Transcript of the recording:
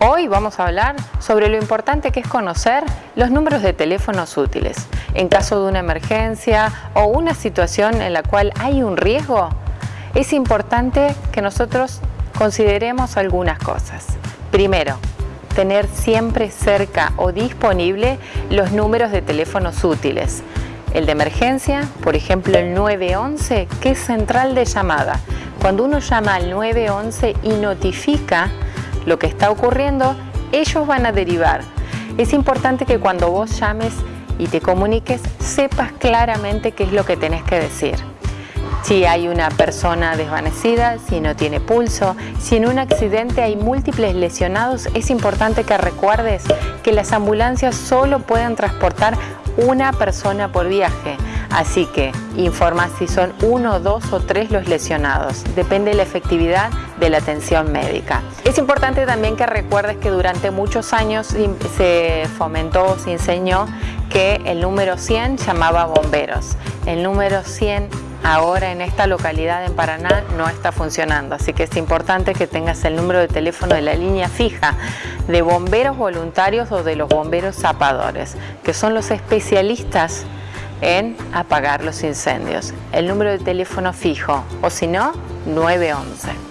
Hoy vamos a hablar sobre lo importante que es conocer los números de teléfonos útiles. En caso de una emergencia o una situación en la cual hay un riesgo, es importante que nosotros consideremos algunas cosas. Primero, tener siempre cerca o disponible los números de teléfonos útiles. El de emergencia, por ejemplo el 911, que es central de llamada. Cuando uno llama al 911 y notifica lo que está ocurriendo, ellos van a derivar. Es importante que cuando vos llames y te comuniques, sepas claramente qué es lo que tenés que decir. Si hay una persona desvanecida, si no tiene pulso, si en un accidente hay múltiples lesionados, es importante que recuerdes que las ambulancias solo pueden transportar una persona por viaje. Así que informa si son uno, dos o tres los lesionados. Depende de la efectividad de la atención médica. Es importante también que recuerdes que durante muchos años se fomentó, se enseñó que el número 100 llamaba bomberos. El número 100 ahora en esta localidad en Paraná no está funcionando, así que es importante que tengas el número de teléfono de la línea fija de bomberos voluntarios o de los bomberos zapadores, que son los especialistas en apagar los incendios. El número de teléfono fijo o si no, 911.